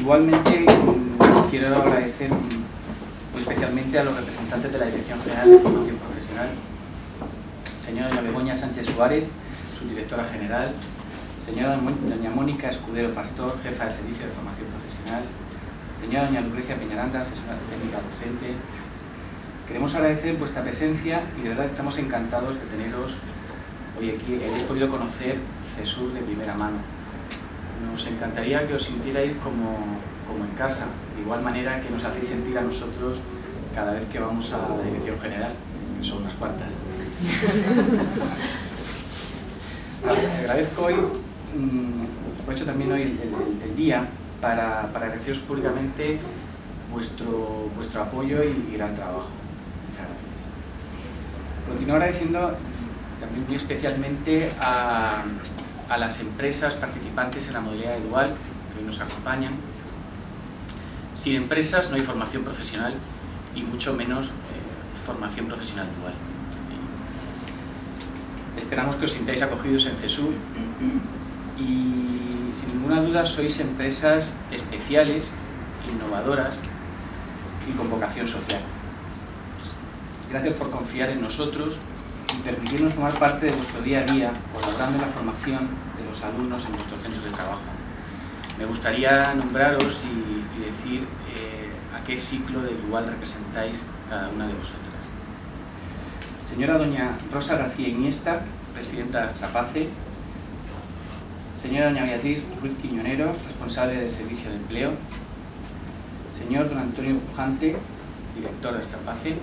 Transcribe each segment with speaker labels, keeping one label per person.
Speaker 1: Igualmente quiero agradecer muy especialmente a los representantes de la Dirección General de Formación Profesional, señora doña Begoña Sánchez Suárez, su directora general, señora doña Mónica Escudero Pastor, jefa del Servicio de Formación Profesional, señora doña Lucrecia Peñaranda, asesora técnica docente. Queremos agradecer vuestra presencia y de verdad estamos encantados de teneros hoy aquí. He podido conocer CESUR de primera mano. Nos encantaría que os sintierais como, como en casa, de igual manera que nos hacéis sentir a nosotros cada vez que vamos a la Dirección General, que son unas cuantas. agradezco hoy, mm, aprovecho también hoy el, día para, para, agradeceros públicamente vuestro, vuestro apoyo y, gran trabajo. Muchas gracias. Continúo agradeciendo también muy especialmente a, a las empresas participantes en la modalidad dual que hoy nos acompañan. Sin empresas no hay formación profesional y mucho menos eh, formación profesional dual. Esperamos que os sintáis acogidos en CESUR y sin ninguna duda sois empresas especiales, innovadoras y con vocación social. Gracias por confiar en nosotros permitirnos formar parte de vuestro día a día, colaborando en la formación de los alumnos en nuestros centros de trabajo. Me gustaría nombraros y, decir eh, a qué ciclo de igual representáis cada una de vosotras. Señora doña Rosa García Iniesta, presidenta de Astrapace. Señora doña Beatriz Ruiz Quiñonero, responsable del Servicio de Empleo. Señor don Antonio Pujante, director de Astrapace.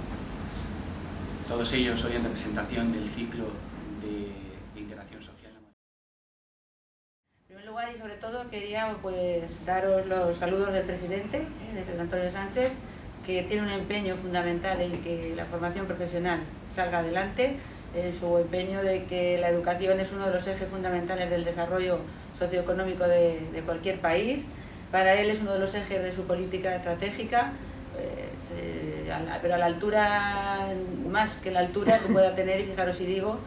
Speaker 1: Todos ellos hoy en representación del ciclo de, integración social.
Speaker 2: En primer lugar y sobre todo quería pues, daros los saludos del presidente, eh, de Pedro Antonio Sánchez, que tiene un empeño fundamental en que la formación profesional salga adelante, en su empeño de que la educación es uno de los ejes fundamentales del desarrollo socioeconómico de, cualquier país. Para él es uno de los ejes de su política estratégica, eh, pero a la altura, más que la altura que pueda tener, y fijaros si digo,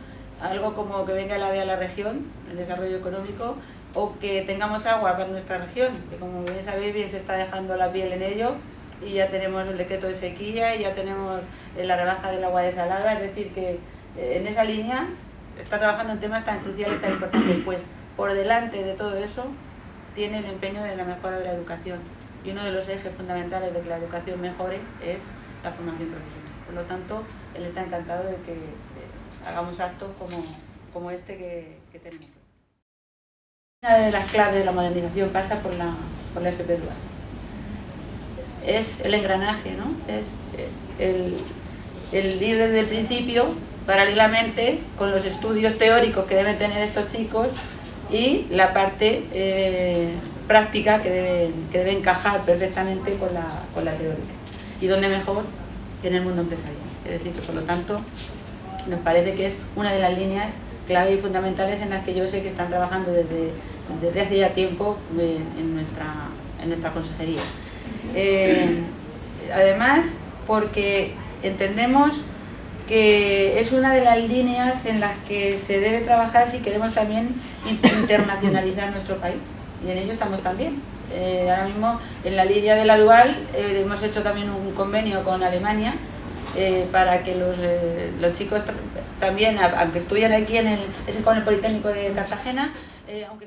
Speaker 2: algo como que venga el AVE a la región, el desarrollo económico, o que tengamos agua para nuestra región, que como bien sabéis, bien se está dejando la piel en ello, y ya tenemos el decreto de sequía y ya tenemos eh, la rebaja del agua desalada, es decir que eh, en esa línea está trabajando en temas tan cruciales, tan importantes, pues por delante de todo eso tiene el empeño de la mejora de la educación y uno de los ejes fundamentales de que la educación mejore es la formación profesional. Por lo tanto, él está encantado de que eh, hagamos actos como, como este que, tenemos. Una de las claves de la modernización pasa por la, por la FP Dual es el engranaje, ¿no? es eh, el, ir desde el principio, paralelamente con los estudios teóricos que deben tener estos chicos y la parte eh, práctica que debe, que debe encajar perfectamente con la, con la teórica. ¿Y dónde mejor? En el mundo empresarial. Es decir, que por lo tanto nos parece que es una de las líneas clave y fundamentales en las que yo sé que están trabajando desde, desde hace ya tiempo en nuestra, en nuestra consejería. Eh, además, porque entendemos que es una de las líneas en las que se debe trabajar si queremos también internacionalizar nuestro país. Y en ello estamos también. Eh, ahora mismo en la línea de la dual eh, hemos hecho también un convenio con Alemania para que los, los, chicos también, aunque estudian aquí en el, es con el Politécnico de Cartagena, aunque